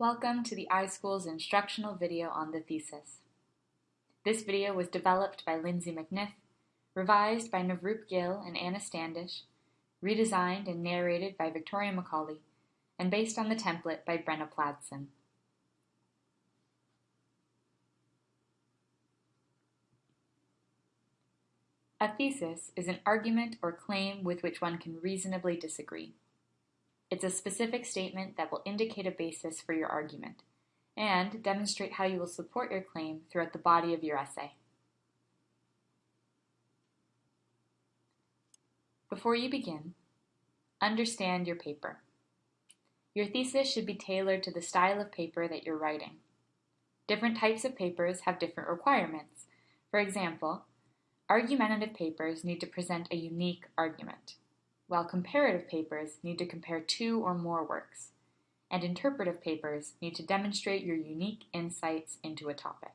Welcome to the iSchool's instructional video on the thesis. This video was developed by Lindsay McNiff, revised by Navroop Gill and Anna Standish, redesigned and narrated by Victoria McCauley, and based on the template by Brenna Pladsen. A thesis is an argument or claim with which one can reasonably disagree. It's a specific statement that will indicate a basis for your argument and demonstrate how you will support your claim throughout the body of your essay. Before you begin, understand your paper. Your thesis should be tailored to the style of paper that you're writing. Different types of papers have different requirements. For example, argumentative papers need to present a unique argument while comparative papers need to compare two or more works, and interpretive papers need to demonstrate your unique insights into a topic.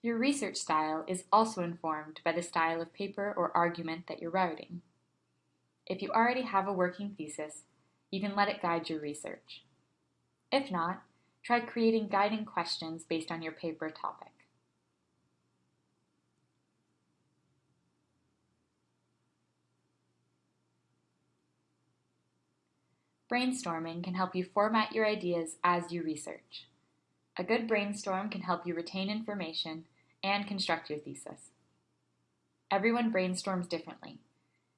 Your research style is also informed by the style of paper or argument that you're writing. If you already have a working thesis, you can let it guide your research. If not, Try creating guiding questions based on your paper topic. Brainstorming can help you format your ideas as you research. A good brainstorm can help you retain information and construct your thesis. Everyone brainstorms differently,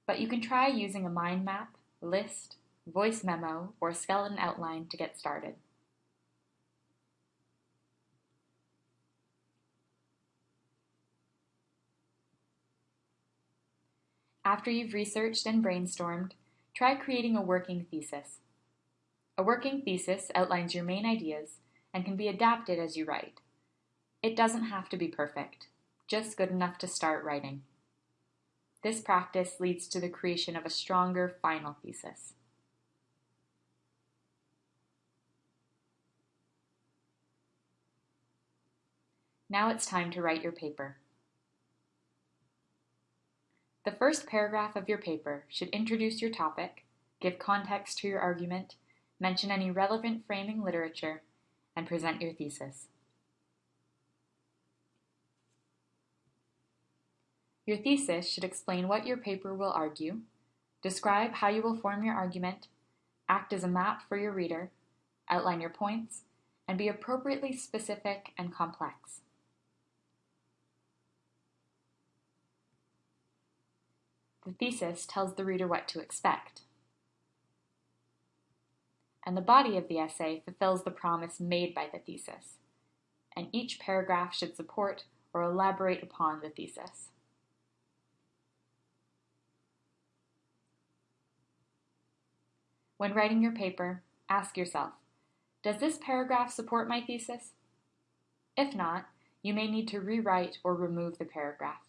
but you can try using a mind map, list, voice memo, or skeleton outline to get started. After you've researched and brainstormed, try creating a working thesis. A working thesis outlines your main ideas and can be adapted as you write. It doesn't have to be perfect, just good enough to start writing. This practice leads to the creation of a stronger final thesis. Now it's time to write your paper. The first paragraph of your paper should introduce your topic, give context to your argument, mention any relevant framing literature, and present your thesis. Your thesis should explain what your paper will argue, describe how you will form your argument, act as a map for your reader, outline your points, and be appropriately specific and complex. The thesis tells the reader what to expect. And the body of the essay fulfills the promise made by the thesis. And each paragraph should support or elaborate upon the thesis. When writing your paper, ask yourself, does this paragraph support my thesis? If not, you may need to rewrite or remove the paragraph.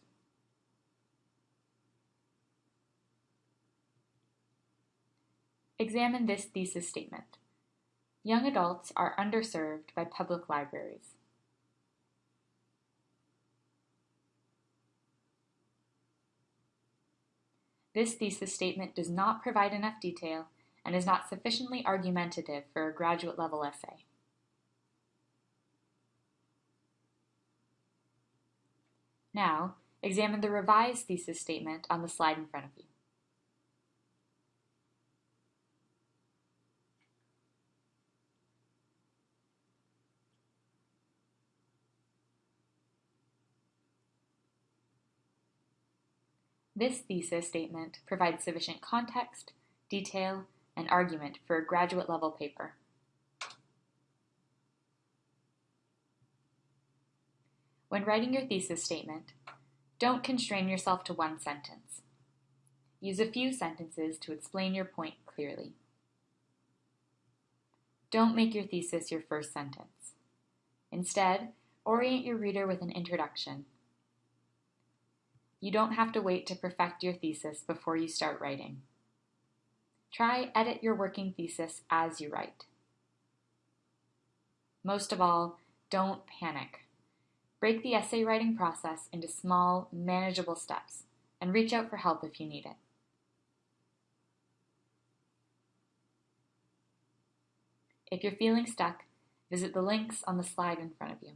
Examine this thesis statement. Young adults are underserved by public libraries. This thesis statement does not provide enough detail and is not sufficiently argumentative for a graduate level essay. Now, examine the revised thesis statement on the slide in front of you. This thesis statement provides sufficient context, detail, and argument for a graduate level paper. When writing your thesis statement, don't constrain yourself to one sentence. Use a few sentences to explain your point clearly. Don't make your thesis your first sentence. Instead, orient your reader with an introduction you don't have to wait to perfect your thesis before you start writing. Try edit your working thesis as you write. Most of all, don't panic. Break the essay writing process into small, manageable steps and reach out for help if you need it. If you're feeling stuck, visit the links on the slide in front of you.